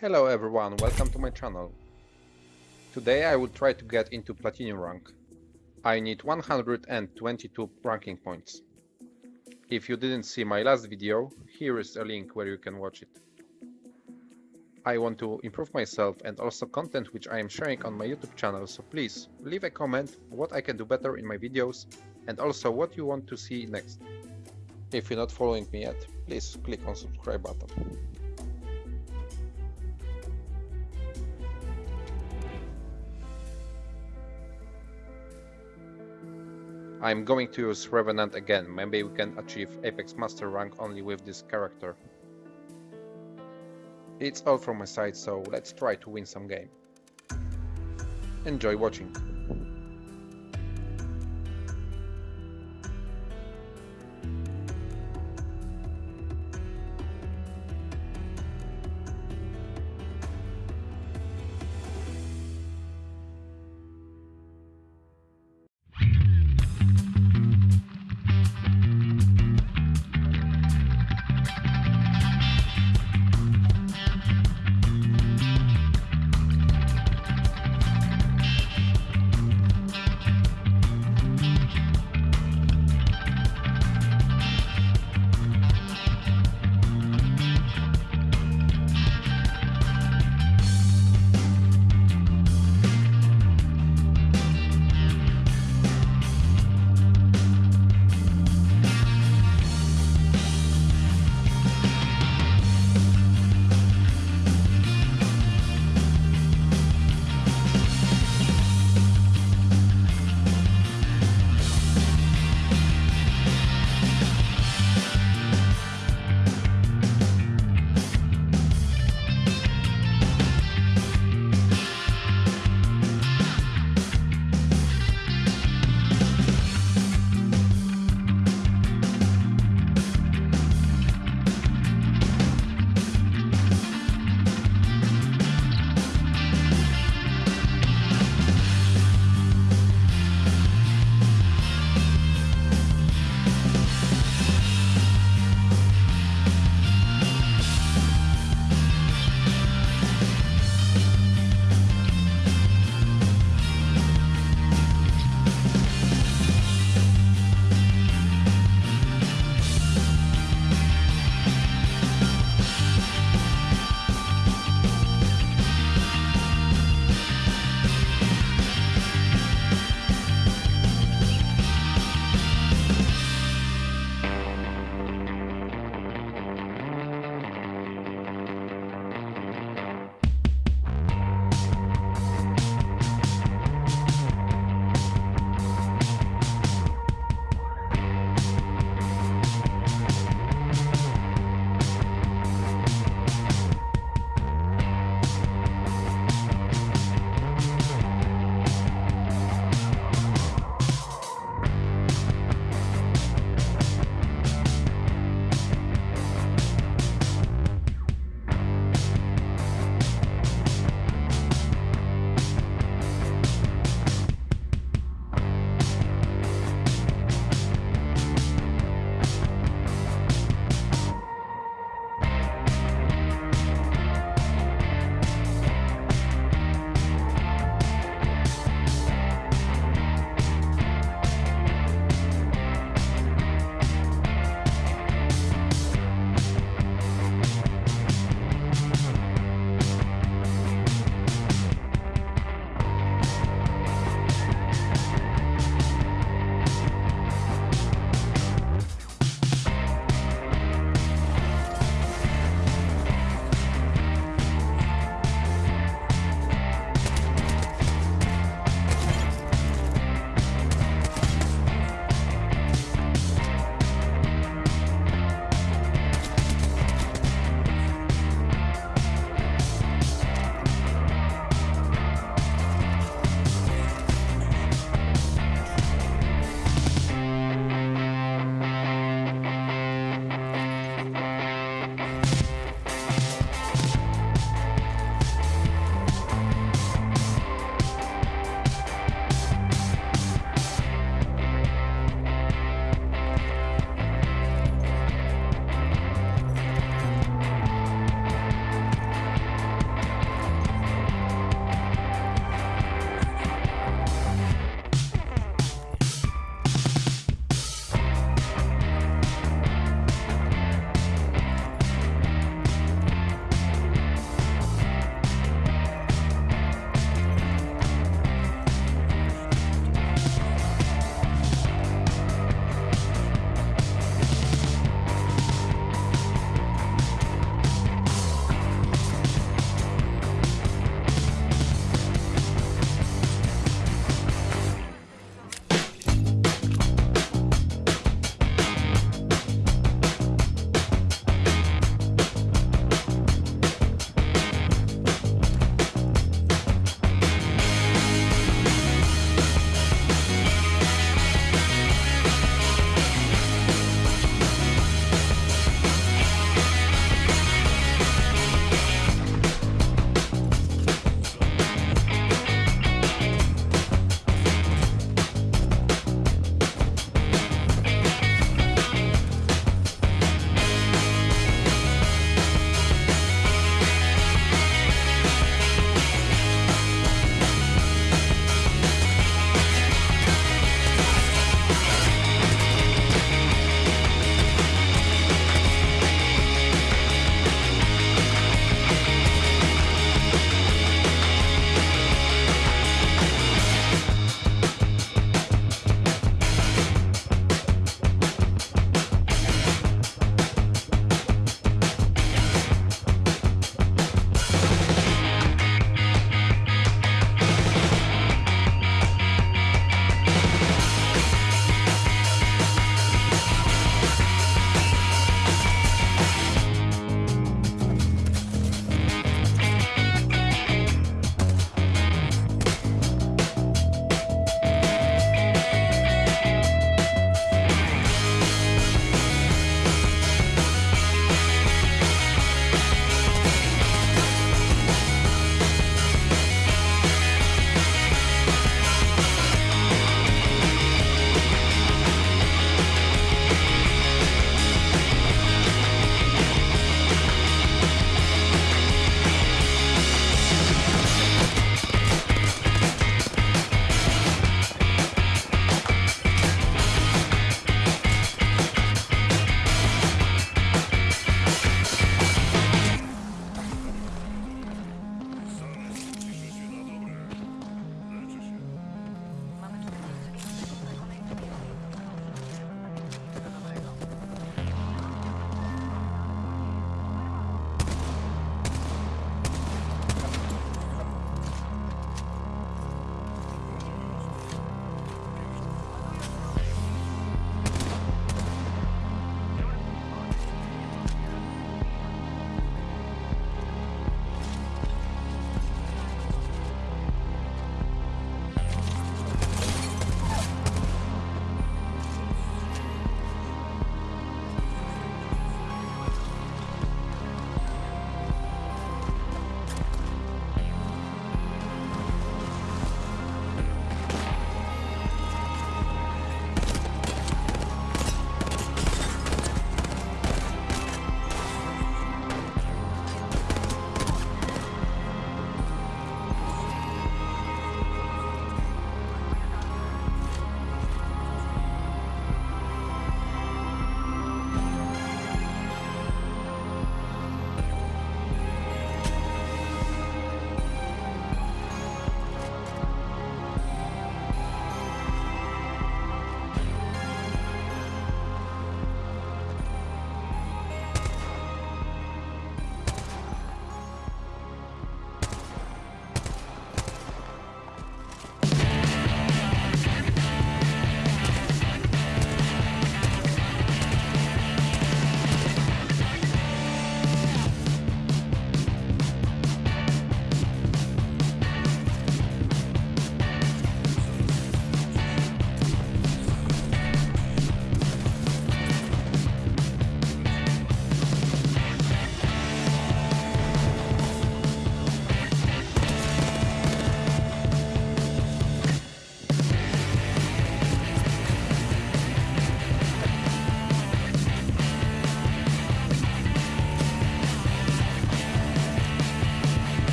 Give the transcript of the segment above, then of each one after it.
Hello everyone, welcome to my channel. Today I will try to get into Platinum rank. I need 122 ranking points. If you didn't see my last video, here is a link where you can watch it. I want to improve myself and also content which I am sharing on my YouTube channel, so please leave a comment what I can do better in my videos and also what you want to see next. If you're not following me yet, please click on subscribe button. I'm going to use Revenant again, maybe we can achieve Apex Master rank only with this character. It's all from my side, so let's try to win some game. Enjoy watching.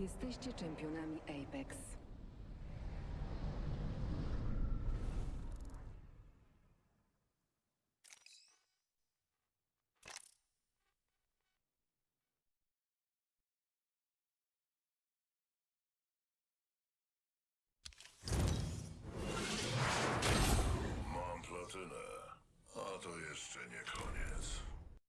Jesteście czempionami Apex.